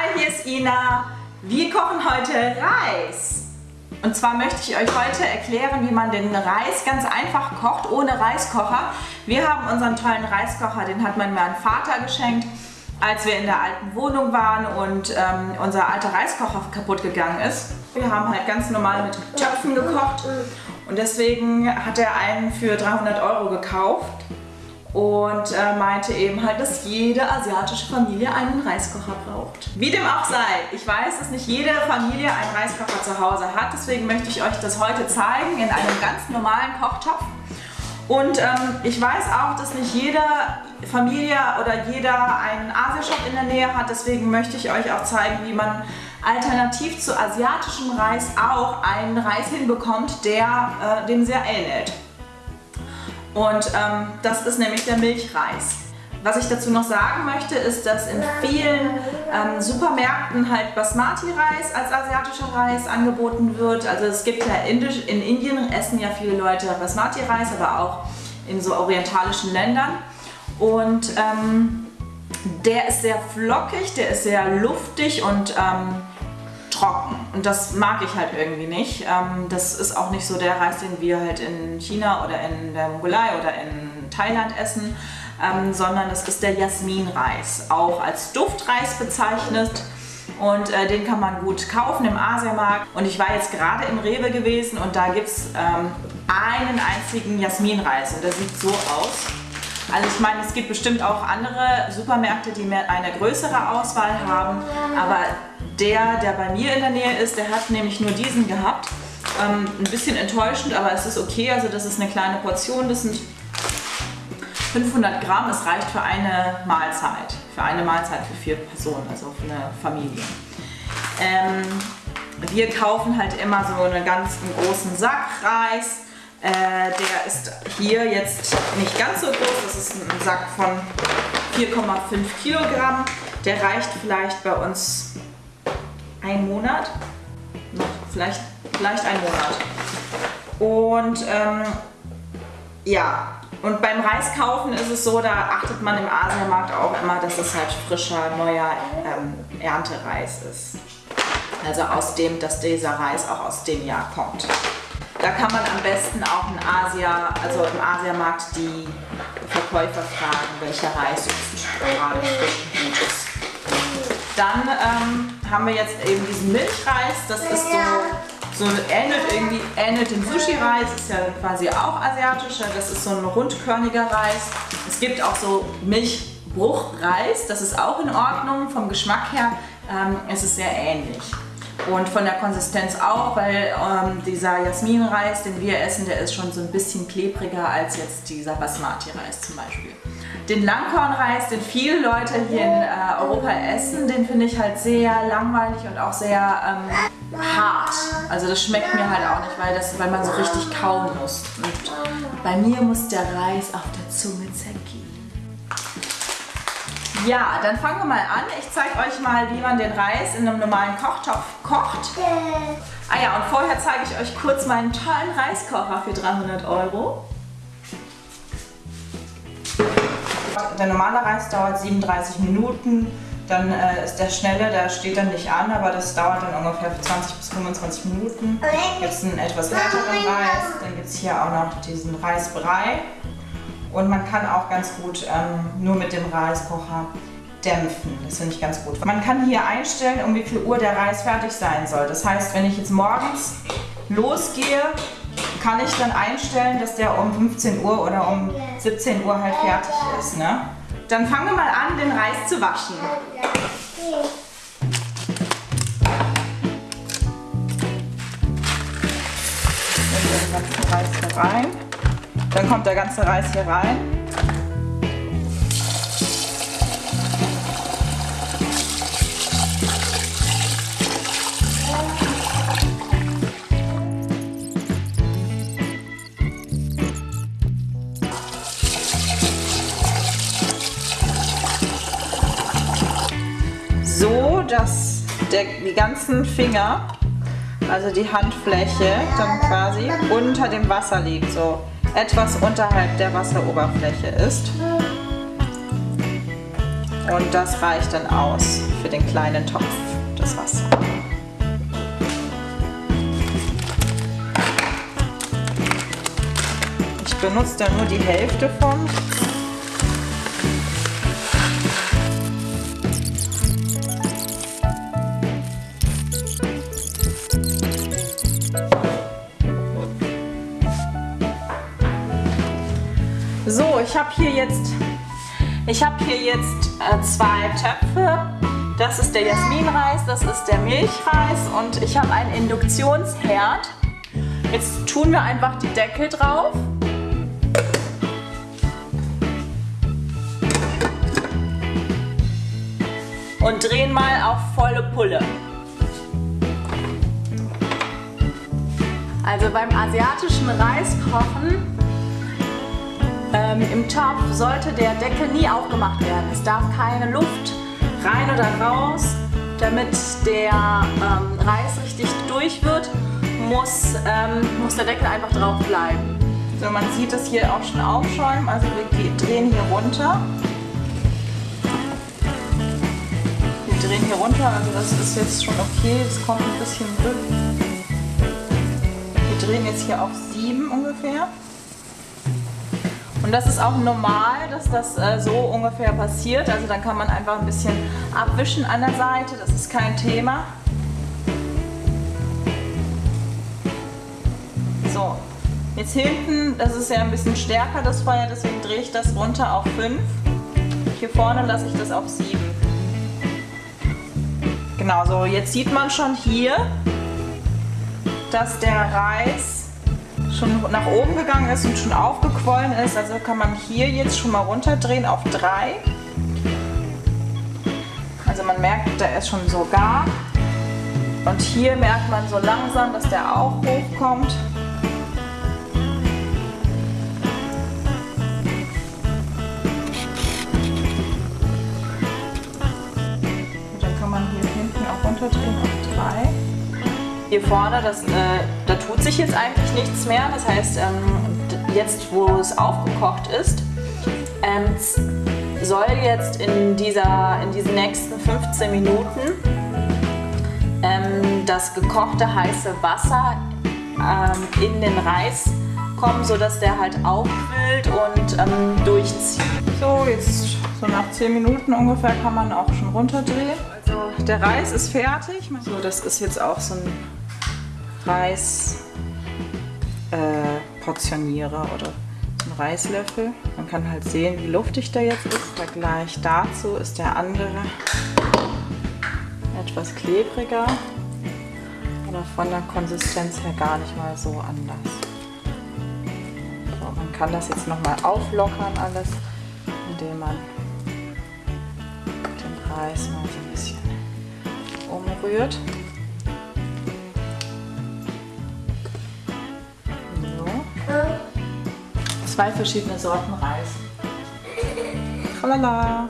Hi, hier ist Ina. Wir kochen heute Reis. Und zwar möchte ich euch heute erklären, wie man den Reis ganz einfach kocht, ohne Reiskocher. Wir haben unseren tollen Reiskocher, den hat mein Mann Vater geschenkt, als wir in der alten Wohnung waren und ähm, unser alter Reiskocher kaputt gegangen ist. Wir haben halt ganz normal mit Töpfen gekocht und deswegen hat er einen für 300 Euro gekauft und äh, meinte eben halt, dass jede asiatische Familie einen Reiskocher braucht. Wie dem auch sei, ich weiß, dass nicht jede Familie einen Reiskocher zu Hause hat, deswegen möchte ich euch das heute zeigen in einem ganz normalen Kochtopf. Und ähm, ich weiß auch, dass nicht jede Familie oder jeder einen Asiashop in der Nähe hat, deswegen möchte ich euch auch zeigen, wie man alternativ zu asiatischem Reis auch einen Reis hinbekommt, der äh, dem sehr ähnelt. Und ähm, das ist nämlich der Milchreis. Was ich dazu noch sagen möchte, ist, dass in vielen ähm, Supermärkten halt Basmati-Reis als asiatischer Reis angeboten wird. Also es gibt ja Indisch, in Indien essen ja viele Leute Basmati-Reis, aber auch in so orientalischen Ländern. Und ähm, der ist sehr flockig, der ist sehr luftig und ähm, trocken. Und das mag ich halt irgendwie nicht. Ähm, das ist auch nicht so der Reis, den wir halt in China oder in der Mongolei oder in Thailand essen, ähm, sondern das ist der Jasminreis, auch als Duftreis bezeichnet. Und äh, den kann man gut kaufen im Asiamarkt. Und ich war jetzt gerade im Rewe gewesen und da gibt es ähm, einen einzigen Jasminreis und der sieht so aus. Also ich meine, es gibt bestimmt auch andere Supermärkte, die mehr eine größere Auswahl haben, aber der, der bei mir in der Nähe ist, der hat nämlich nur diesen gehabt. Ähm, ein bisschen enttäuschend, aber es ist okay, also das ist eine kleine Portion, das sind 500 Gramm, das reicht für eine Mahlzeit, für eine Mahlzeit für vier Personen, also für eine Familie. Ähm, wir kaufen halt immer so einen ganz großen Sack Reis, äh, der ist hier jetzt nicht ganz so groß, das ist ein Sack von 4,5 Kilogramm. Der reicht vielleicht bei uns einen Monat, noch vielleicht, vielleicht einen Monat. Und ähm, ja, und beim Reis kaufen ist es so, da achtet man im Asienmarkt auch immer, dass es halt frischer, neuer ähm, Erntereis ist. Also aus dem, dass dieser Reis auch aus dem Jahr kommt. Da kann man am besten auch in Asia, also im Asiamarkt die Verkäufer fragen, welcher Reis jetzt gerade gut ist. Dann ähm, haben wir jetzt eben diesen Milchreis, das ist so, so ähnelt irgendwie, ähnelt dem Sushi-Reis, ist ja quasi auch asiatischer, das ist so ein rundkörniger Reis. Es gibt auch so Milchbruchreis, das ist auch in Ordnung, vom Geschmack her ähm, ist es sehr ähnlich. Und von der Konsistenz auch, weil ähm, dieser Jasminreis, den wir essen, der ist schon so ein bisschen klebriger als jetzt dieser Basmati-Reis zum Beispiel. Den Langkornreis, den viele Leute hier in äh, Europa essen, den finde ich halt sehr langweilig und auch sehr ähm, hart. Also das schmeckt mir halt auch nicht, weil, das, weil man so richtig kauen muss. Und bei mir muss der Reis auf der Zunge zergehen. Ja, dann fangen wir mal an. Ich zeige euch mal, wie man den Reis in einem normalen Kochtopf kocht. Ah ja, und vorher zeige ich euch kurz meinen tollen Reiskocher für 300 Euro. Der normale Reis dauert 37 Minuten. Dann äh, ist der schnelle, der steht dann nicht an, aber das dauert dann ungefähr 20 bis 25 Minuten. Dann gibt es einen etwas härteren Reis. Dann gibt es hier auch noch diesen Reisbrei. Und man kann auch ganz gut ähm, nur mit dem Reiskocher dämpfen. Das finde ich ganz gut. Man kann hier einstellen, um wie viel Uhr der Reis fertig sein soll. Das heißt, wenn ich jetzt morgens losgehe, kann ich dann einstellen, dass der um 15 Uhr oder um 17 Uhr halt fertig ist. Ne? Dann fangen wir mal an, den Reis zu waschen. Den Reis hier rein. Dann kommt der ganze Reis hier rein. So, dass der, die ganzen Finger, also die Handfläche, dann quasi unter dem Wasser liegt. So etwas unterhalb der Wasseroberfläche ist. Und das reicht dann aus für den kleinen Topf, das Wasser. Ich benutze da nur die Hälfte von. So, ich habe hier jetzt, ich habe hier jetzt äh, zwei Töpfe. Das ist der Jasminreis, das ist der Milchreis und ich habe einen Induktionsherd. Jetzt tun wir einfach die Deckel drauf. Und drehen mal auf volle Pulle. Also beim asiatischen Reiskochen ähm, Im Topf sollte der Deckel nie aufgemacht werden. Es darf keine Luft rein oder raus. Damit der ähm, Reis richtig durch wird, muss, ähm, muss der Deckel einfach drauf bleiben. So, man sieht es hier auch schon aufschäumen. Also wir drehen hier runter. Wir drehen hier runter, also das ist jetzt schon okay. Es kommt ein bisschen rück. Wir drehen jetzt hier auf 7 ungefähr. Und das ist auch normal, dass das äh, so ungefähr passiert. Also dann kann man einfach ein bisschen abwischen an der Seite, das ist kein Thema. So, jetzt hinten, das ist ja ein bisschen stärker das Feuer, deswegen drehe ich das runter auf 5. Hier vorne lasse ich das auf 7. Genau, so jetzt sieht man schon hier, dass der Reis schon nach oben gegangen ist und schon aufgequollen ist. Also kann man hier jetzt schon mal runterdrehen auf 3. Also man merkt, der ist schon so gar. Und hier merkt man so langsam, dass der auch hochkommt. Hier vorne, das, äh, da tut sich jetzt eigentlich nichts mehr. Das heißt, ähm, jetzt wo es aufgekocht ist, ähm, soll jetzt in, dieser, in diesen nächsten 15 Minuten ähm, das gekochte heiße Wasser ähm, in den Reis kommen, sodass der halt aufquillt und ähm, durchzieht. So, jetzt so nach 10 Minuten ungefähr kann man auch schon runterdrehen. Also der Reis ist fertig. So, das ist jetzt auch so ein Reis äh, portioniere oder einen Reislöffel. Man kann halt sehen, wie luftig der jetzt ist. Vergleich dazu ist der andere etwas klebriger, aber von der Konsistenz her gar nicht mal so anders. So, man kann das jetzt nochmal auflockern alles, indem man den Reis mal so ein bisschen umrührt. Zwei verschiedene Sorten Reis. Tralala.